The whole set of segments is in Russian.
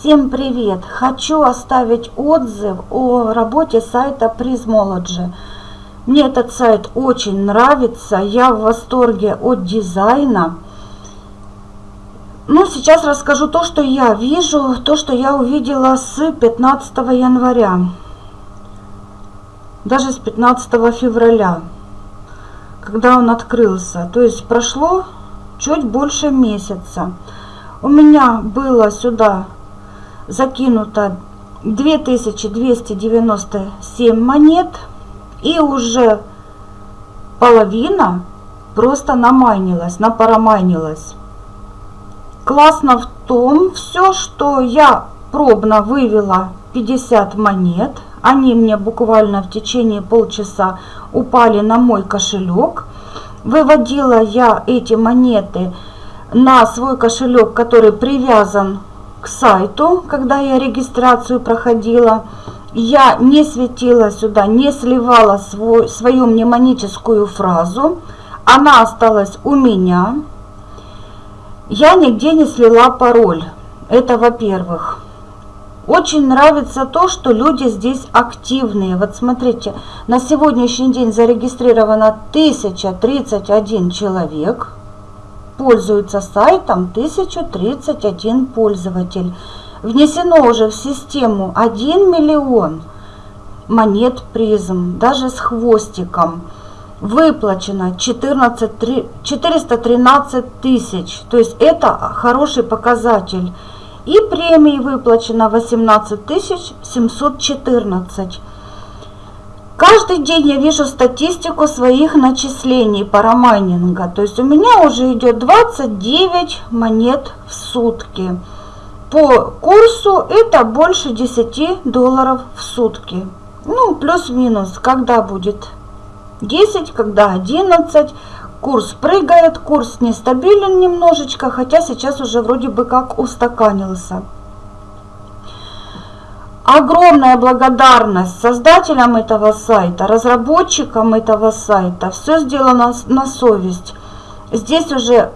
Всем привет! Хочу оставить отзыв о работе сайта Prismology. Мне этот сайт очень нравится, я в восторге от дизайна. Ну, сейчас расскажу то, что я вижу, то, что я увидела с 15 января, даже с 15 февраля, когда он открылся. То есть прошло чуть больше месяца. У меня было сюда закинуто 2297 монет и уже половина просто намайнилась, напарамайнилась. Классно в том все, что я пробно вывела 50 монет. Они мне буквально в течение полчаса упали на мой кошелек. Выводила я эти монеты на свой кошелек, который привязан к сайту, когда я регистрацию проходила. Я не светила сюда, не сливала свой, свою мнемоническую фразу. Она осталась у меня. Я нигде не слила пароль. Это во-первых. Очень нравится то, что люди здесь активные. Вот смотрите, на сегодняшний день зарегистрировано 1031 человек пользуется сайтом 1031 пользователь. Внесено уже в систему 1 миллион монет призм, даже с хвостиком. Выплачено 14, 413 тысяч, то есть это хороший показатель. И премии выплачено 18 714. Каждый день я вижу статистику своих начислений парамайнинга. То есть у меня уже идет 29 монет в сутки. По курсу это больше 10 долларов в сутки. Ну, плюс-минус, когда будет 10, когда 11. Курс прыгает, курс нестабилен немножечко, хотя сейчас уже вроде бы как устаканился. Огромная благодарность создателям этого сайта, разработчикам этого сайта. Все сделано на совесть. Здесь уже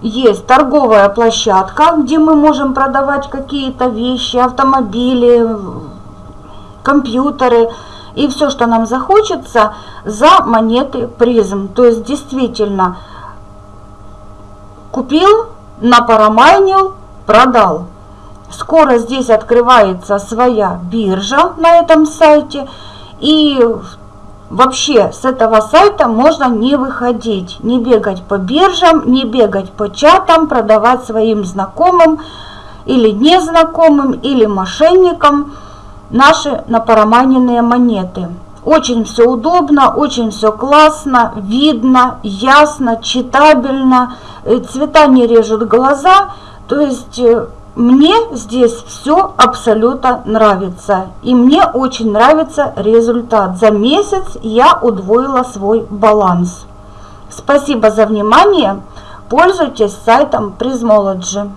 есть торговая площадка, где мы можем продавать какие-то вещи, автомобили, компьютеры и все, что нам захочется, за монеты призм. То есть действительно купил, напарамайнил, продал. Скоро здесь открывается своя биржа на этом сайте. И вообще с этого сайта можно не выходить, не бегать по биржам, не бегать по чатам, продавать своим знакомым или незнакомым, или мошенникам наши напараманенные монеты. Очень все удобно, очень все классно, видно, ясно, читабельно, э, цвета не режут глаза, то есть э, мне здесь все абсолютно нравится. И мне очень нравится результат. За месяц я удвоила свой баланс. Спасибо за внимание. Пользуйтесь сайтом Prismology.